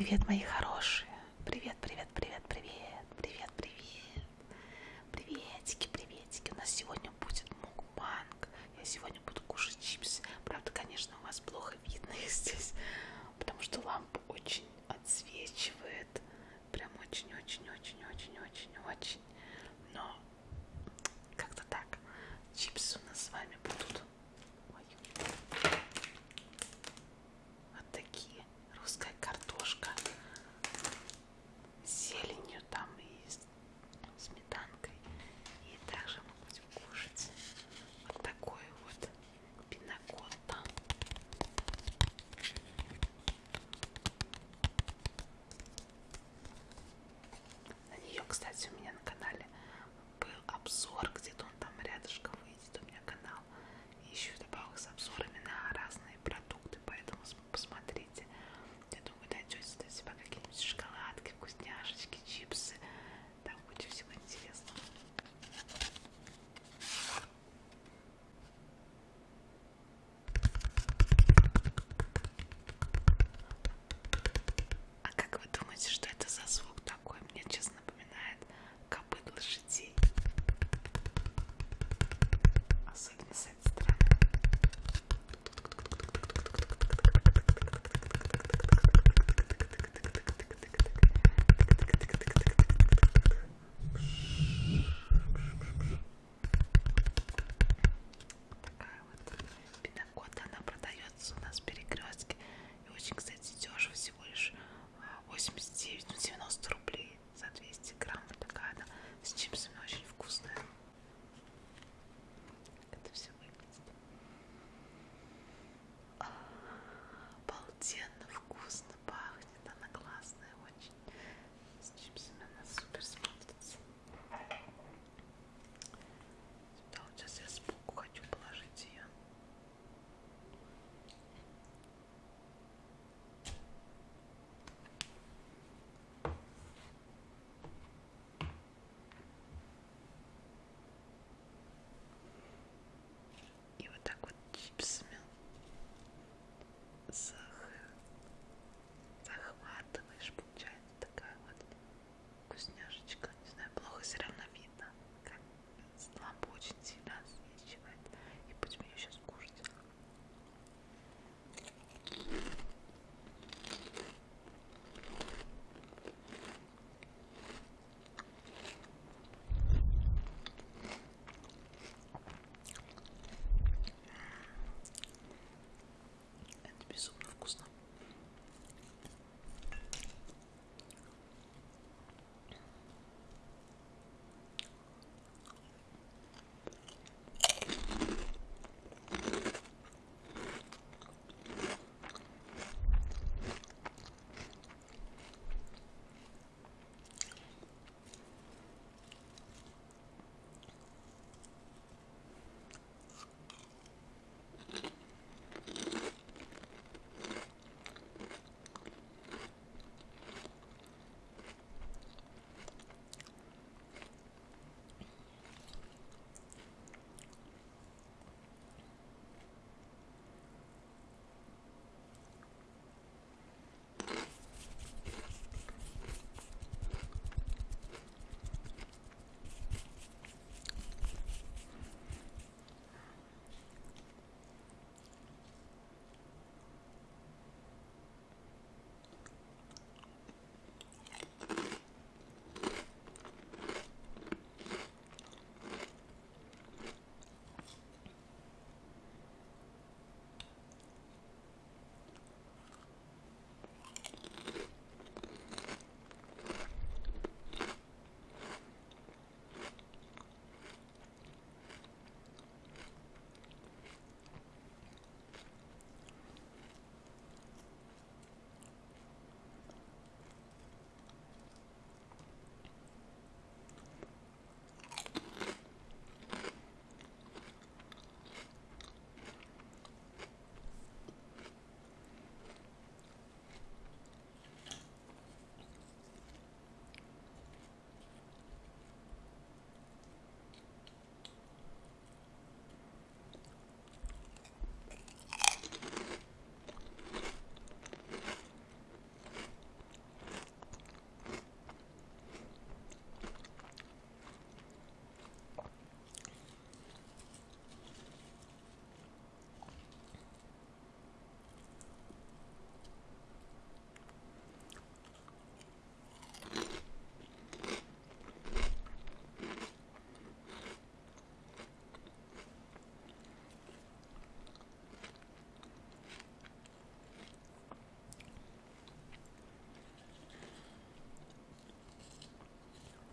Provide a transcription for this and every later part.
Привет, мои хорошие. Привет, привет, привет, привет, привет, привет. Приветики, приветики. У нас сегодня будет мукбанг. Я сегодня буду кушать чипсы. Правда, конечно, у вас плохо видно здесь, потому что лампа кстати, у меня на канале был обзор, где-то он там рядышком выйдет у меня канал. И еще с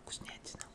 вкуснятина.